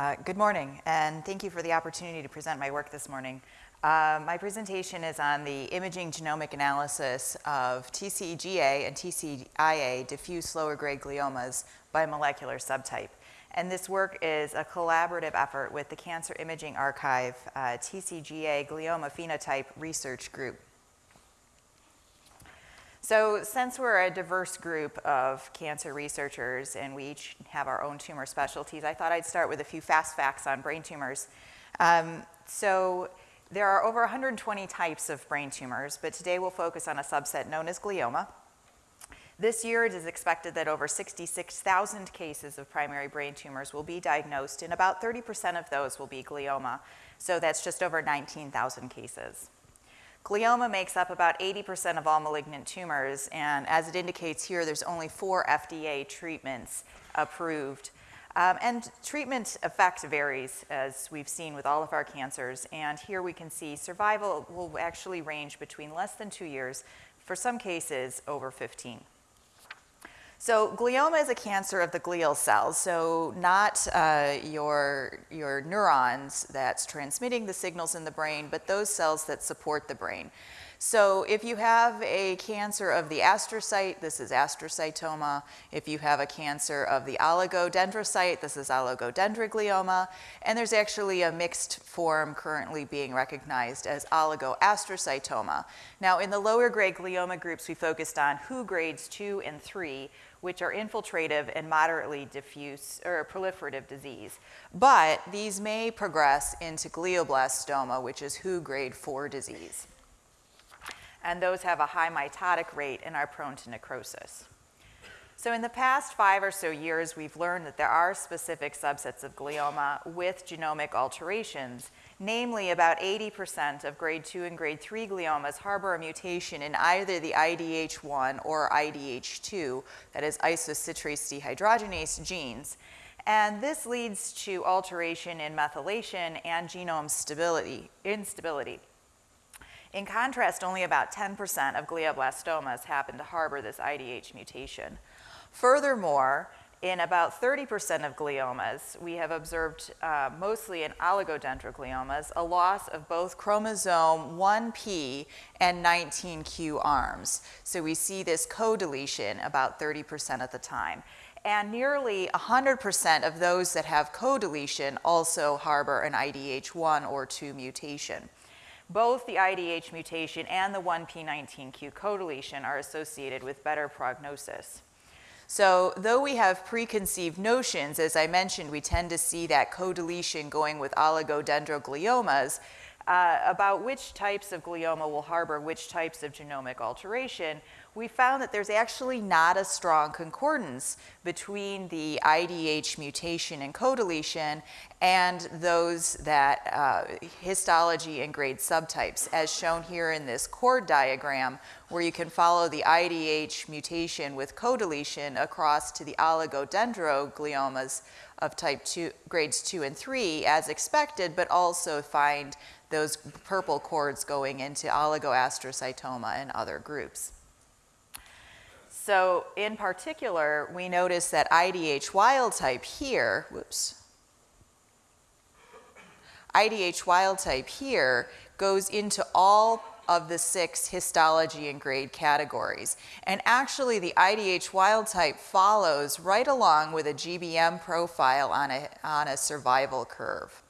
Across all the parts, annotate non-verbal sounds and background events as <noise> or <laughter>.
Uh, good morning, and thank you for the opportunity to present my work this morning. Uh, my presentation is on the imaging genomic analysis of TCGA and TCIA diffuse lower grade gliomas by molecular subtype. And this work is a collaborative effort with the Cancer Imaging Archive uh, TCGA Glioma Phenotype Research Group. So since we're a diverse group of cancer researchers and we each have our own tumor specialties, I thought I'd start with a few fast facts on brain tumors. Um, so there are over 120 types of brain tumors, but today we'll focus on a subset known as glioma. This year, it is expected that over 66,000 cases of primary brain tumors will be diagnosed, and about 30% of those will be glioma. So that's just over 19,000 cases. Glioma makes up about 80% of all malignant tumors, and as it indicates here, there's only four FDA treatments approved. Um, and treatment effect varies, as we've seen with all of our cancers. And here we can see survival will actually range between less than two years, for some cases over 15. So glioma is a cancer of the glial cells, so not uh, your, your neurons that's transmitting the signals in the brain, but those cells that support the brain. So if you have a cancer of the astrocyte, this is astrocytoma. If you have a cancer of the oligodendrocyte, this is oligodendroglioma. And there's actually a mixed form currently being recognized as oligoastrocytoma. Now in the lower grade glioma groups, we focused on WHO grades two and three, which are infiltrative and moderately diffuse or proliferative disease. But these may progress into glioblastoma, which is WHO grade 4 disease. And those have a high mitotic rate and are prone to necrosis. So in the past five or so years, we've learned that there are specific subsets of glioma with genomic alterations Namely, about 80% of grade 2 and grade 3 gliomas harbor a mutation in either the IDH1 or IDH2, that is isocitrate dehydrogenase genes. And this leads to alteration in methylation and genome stability, instability. In contrast, only about 10% of glioblastomas happen to harbor this IDH mutation. Furthermore, in about 30% of gliomas, we have observed, uh, mostly in oligodendrogliomas, a loss of both chromosome 1p and 19q arms. So we see this co-deletion about 30% of the time. And nearly 100% of those that have co-deletion also harbor an IDH1 or 2 mutation. Both the IDH mutation and the 1p19q co-deletion are associated with better prognosis. So though we have preconceived notions, as I mentioned, we tend to see that co-deletion going with oligodendrogliomas, uh, about which types of glioma will harbor which types of genomic alteration, we found that there's actually not a strong concordance between the IDH mutation and co-deletion and those that uh, histology and grade subtypes, as shown here in this chord diagram, where you can follow the IDH mutation with co-deletion across to the oligodendrogliomas of type 2, grades 2 and 3 as expected, but also find those purple chords going into oligoastrocytoma and other groups. So in particular, we notice that IDH wild type here, whoops, IDH wild type here goes into all of the six histology and grade categories. And actually the IDH wild type follows right along with a GBM profile on a, on a survival curve.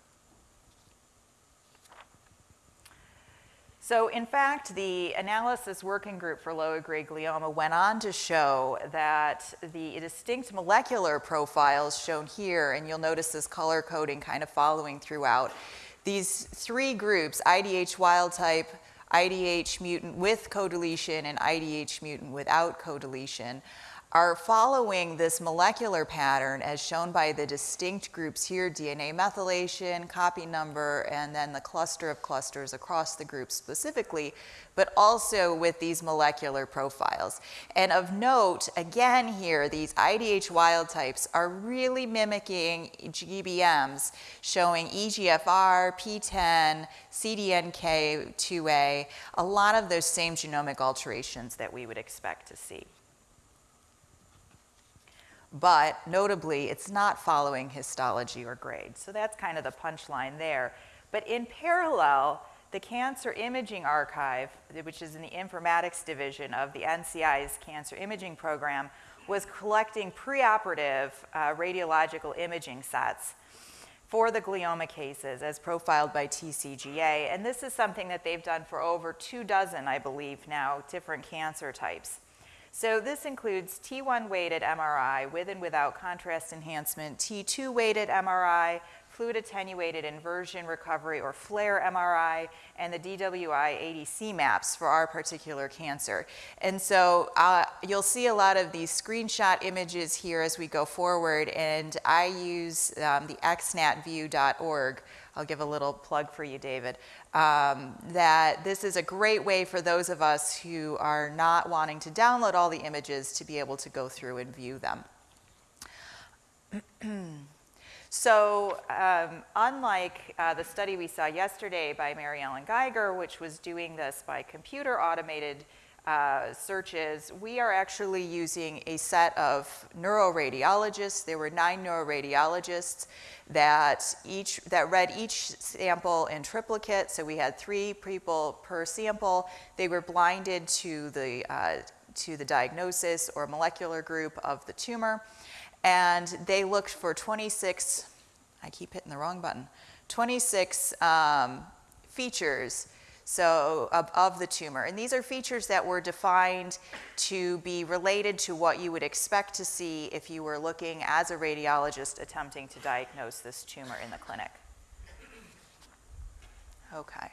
So in fact, the analysis working group for lower grade glioma went on to show that the distinct molecular profiles shown here, and you'll notice this color coding kind of following throughout, these three groups, IDH wild type, IDH mutant with co-deletion and IDH mutant without co-deletion, are following this molecular pattern as shown by the distinct groups here, DNA methylation, copy number, and then the cluster of clusters across the group specifically, but also with these molecular profiles. And of note, again here, these IDH wild types are really mimicking GBMs, showing EGFR, PTEN, CDNK2A, a lot of those same genomic alterations that we would expect to see. But notably, it's not following histology or grade. So that's kind of the punchline there. But in parallel, the Cancer Imaging Archive, which is in the informatics division of the NCI's cancer imaging program, was collecting preoperative uh, radiological imaging sets for the glioma cases as profiled by TCGA. And this is something that they've done for over two dozen, I believe now, different cancer types. So this includes T1 weighted MRI with and without contrast enhancement, T2 weighted MRI, fluid attenuated inversion recovery or FLAIR MRI, and the DWI ADC maps for our particular cancer. And so uh, you'll see a lot of these screenshot images here as we go forward, and I use um, the xnatview.org. I'll give a little plug for you, David um, that this is a great way for those of us who are not wanting to download all the images to be able to go through and view them. <clears throat> so um, unlike uh, the study we saw yesterday by Maryellen Giger, which was doing this by computer automated uh, searches, we are actually using a set of neuroradiologists. There were nine neuroradiologists that each that read each sample in triplicate. So we had three people per sample. They were blinded to the uh, to the diagnosis or molecular group of the tumor, and they looked for 26. I keep hitting the wrong button. 26 um, features so of, of, the tumor. And these are features that were defined to be related to what you would expect to see if you were looking as a radiologist attempting to diagnose this tumor in the clinic. Okay.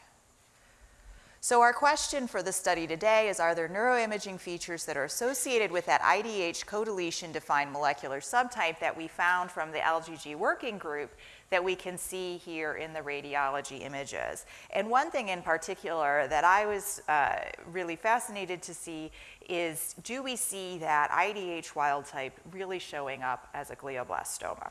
So our question for the study today is, are there neuroimaging features that are associated with that IDH co-deletion defined molecular subtype that we found from the LGG working group that we can see here in the radiology images. And one thing in particular that I was uh, really fascinated to see is do we see that IDH wild type really showing up as a glioblastoma?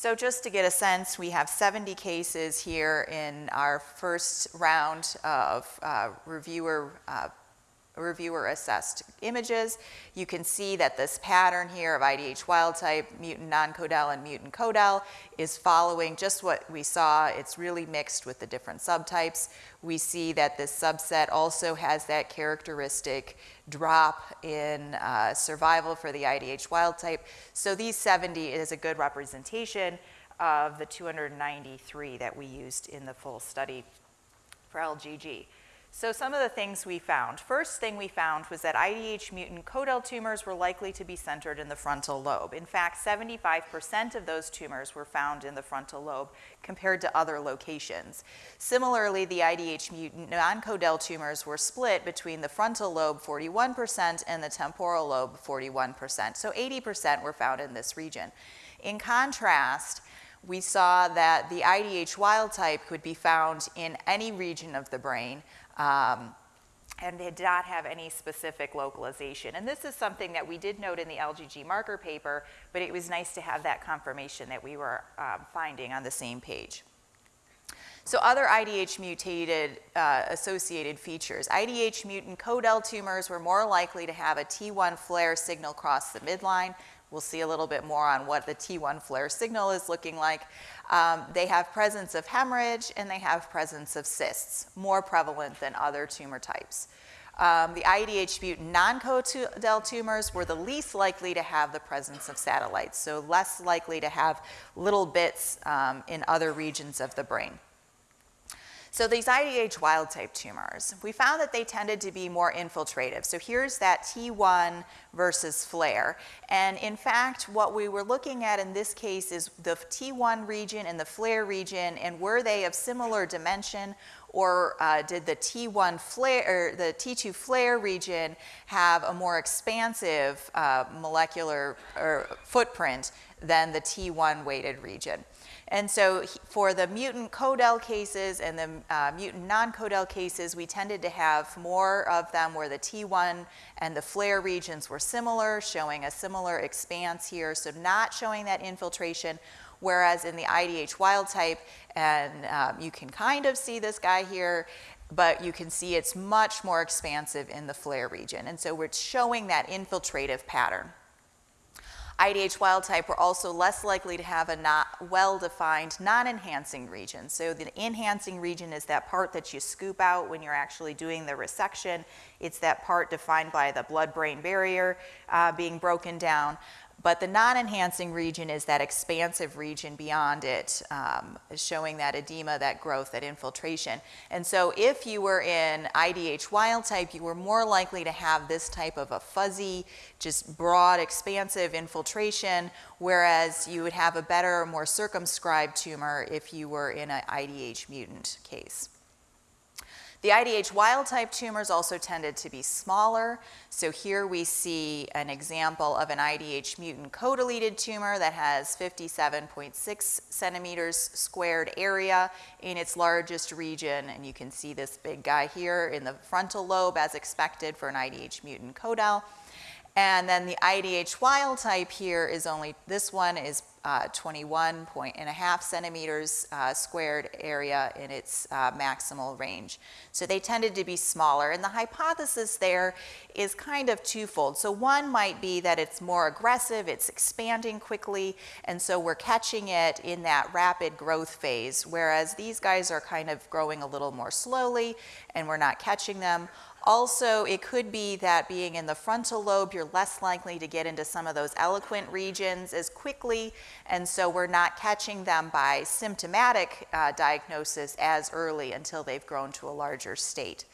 So just to get a sense, we have 70 cases here in our first round of uh, reviewer uh, reviewer assessed images. You can see that this pattern here of IDH wild type, mutant non-codel and mutant codel is following just what we saw. It's really mixed with the different subtypes. We see that this subset also has that characteristic drop in uh, survival for the IDH wild type. So these 70 is a good representation of the 293 that we used in the full study for LGG. So some of the things we found. First thing we found was that IDH mutant codel tumors were likely to be centered in the frontal lobe. In fact, 75% of those tumors were found in the frontal lobe compared to other locations. Similarly, the IDH mutant non-codel tumors were split between the frontal lobe 41% and the temporal lobe 41%. So 80% were found in this region. In contrast, we saw that the IDH wild type could be found in any region of the brain, um, and they did not have any specific localization. And this is something that we did note in the LGG marker paper, but it was nice to have that confirmation that we were um, finding on the same page. So other IDH mutated uh, associated features. IDH mutant codel tumors were more likely to have a T1 FLAIR signal cross the midline. We'll see a little bit more on what the T1 FLAIR signal is looking like. Um, they have presence of hemorrhage and they have presence of cysts, more prevalent than other tumor types. Um, the IDH mutant non-codel tumors were the least likely to have the presence of satellites, so less likely to have little bits um, in other regions of the brain. So these IDH wild type tumors, we found that they tended to be more infiltrative. So here's that T1 versus FLAIR. And in fact, what we were looking at in this case is the T1 region and the FLAIR region, and were they of similar dimension or uh, did the T1 FLAIR, the T2 FLAIR region have a more expansive uh, molecular footprint than the T1 weighted region? And so for the mutant codel cases and the uh, mutant non-codel cases, we tended to have more of them where the T1 and the FLAIR regions were similar, showing a similar expanse here, so not showing that infiltration, whereas in the IDH wild type, and um, you can kind of see this guy here, but you can see it's much more expansive in the FLAIR region. And so we're showing that infiltrative pattern. IDH wild type, we're also less likely to have a not well-defined non-enhancing region. So the enhancing region is that part that you scoop out when you're actually doing the resection. It's that part defined by the blood-brain barrier uh, being broken down. But the non-enhancing region is that expansive region beyond it, um, showing that edema, that growth, that infiltration. And so if you were in IDH wild type, you were more likely to have this type of a fuzzy, just broad, expansive infiltration, whereas you would have a better, more circumscribed tumor if you were in an IDH mutant case. The IDH wild type tumors also tended to be smaller. So here we see an example of an IDH mutant co-deleted tumor that has 57.6 centimeters squared area in its largest region. And you can see this big guy here in the frontal lobe as expected for an IDH mutant codel. And then the IDH wild type here is only, this one is uh, 21 point centimeters uh, squared area in its uh, maximal range. So they tended to be smaller. And the hypothesis there is kind of twofold. So one might be that it's more aggressive, it's expanding quickly, and so we're catching it in that rapid growth phase, whereas these guys are kind of growing a little more slowly and we're not catching them. Also, it could be that being in the frontal lobe, you're less likely to get into some of those eloquent regions as quickly, and so we're not catching them by symptomatic uh, diagnosis as early until they've grown to a larger state.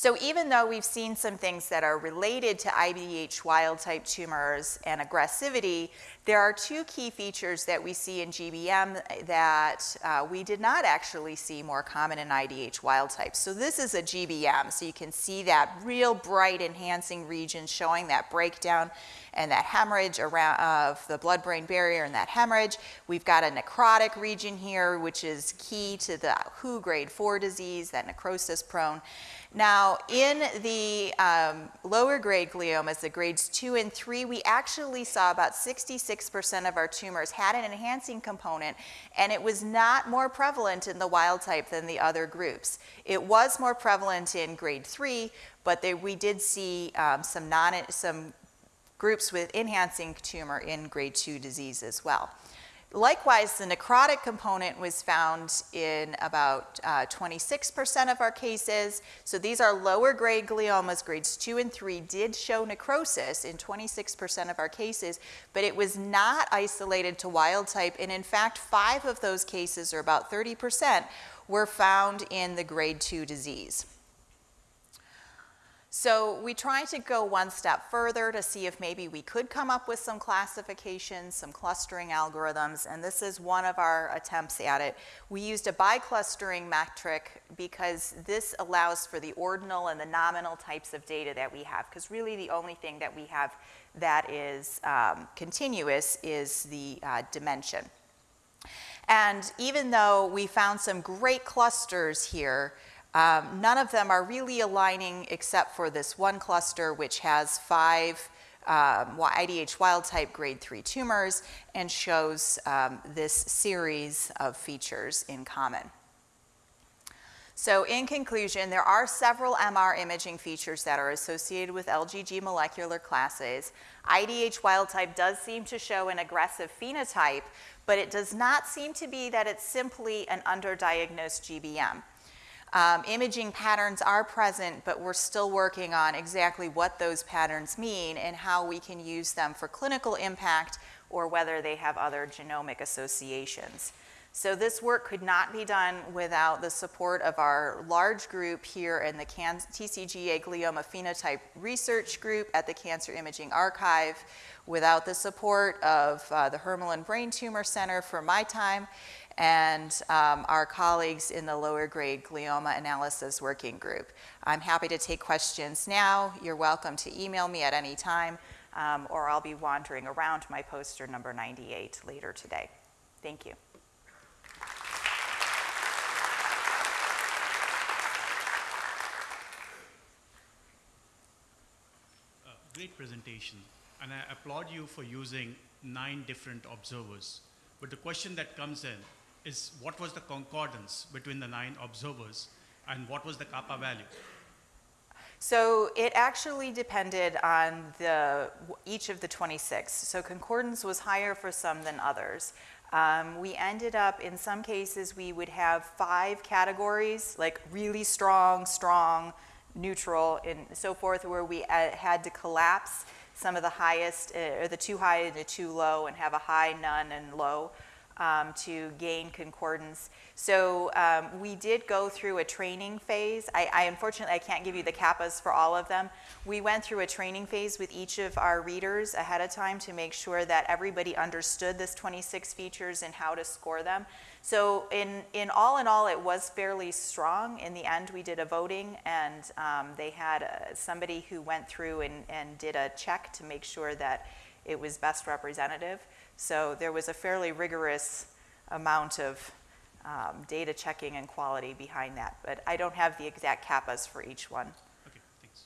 So even though we've seen some things that are related to IDH wild type tumors and aggressivity, there are two key features that we see in GBM that uh, we did not actually see more common in IDH wild type. So this is a GBM, so you can see that real bright enhancing region showing that breakdown and that hemorrhage around of the blood-brain barrier and that hemorrhage. We've got a necrotic region here, which is key to the WHO grade 4 disease, that necrosis prone. Now, in the um, lower grade gliomas, the grades 2 and 3, we actually saw about 66% of our tumors had an enhancing component, and it was not more prevalent in the wild type than the other groups. It was more prevalent in grade 3, but they, we did see um, some, non, some groups with enhancing tumor in grade 2 disease as well. Likewise, the necrotic component was found in about 26% uh, of our cases. So these are lower grade gliomas, grades 2 and 3 did show necrosis in 26% of our cases, but it was not isolated to wild type. And in fact, five of those cases, or about 30%, were found in the grade 2 disease. So we tried to go one step further to see if maybe we could come up with some classifications, some clustering algorithms, and this is one of our attempts at it. We used a biclustering metric because this allows for the ordinal and the nominal types of data that we have, because really the only thing that we have that is um, continuous is the uh, dimension. And even though we found some great clusters here, um, none of them are really aligning except for this one cluster, which has five um, IDH wild type grade 3 tumors and shows um, this series of features in common. So in conclusion, there are several MR imaging features that are associated with LGG molecular classes. IDH wild type does seem to show an aggressive phenotype, but it does not seem to be that it's simply an underdiagnosed GBM. Um, imaging patterns are present, but we're still working on exactly what those patterns mean and how we can use them for clinical impact or whether they have other genomic associations. So this work could not be done without the support of our large group here in the TCGA Glioma Phenotype Research Group at the Cancer Imaging Archive, without the support of uh, the Hermelin Brain Tumor Center for my time, and um, our colleagues in the lower grade glioma analysis working group. I'm happy to take questions now. You're welcome to email me at any time, um, or I'll be wandering around my poster number 98 later today. Thank you. Uh, great presentation, and I applaud you for using nine different observers. But the question that comes in is what was the concordance between the nine observers and what was the kappa value? So it actually depended on the, each of the 26. So concordance was higher for some than others. Um, we ended up, in some cases, we would have five categories, like really strong, strong, neutral, and so forth, where we uh, had to collapse some of the highest, uh, or the too high and the too low, and have a high, none, and low um, to gain concordance. So um, we did go through a training phase. I, I unfortunately I can't give you the kappas for all of them. We went through a training phase with each of our readers ahead of time to make sure that everybody understood this 26 features and how to score them. So in, in all in all, it was fairly strong. In the end, we did a voting, and um, they had uh, somebody who went through and, and did a check to make sure that it was best representative. So there was a fairly rigorous amount of um, data checking and quality behind that. But I don't have the exact kappas for each one. Okay, thanks.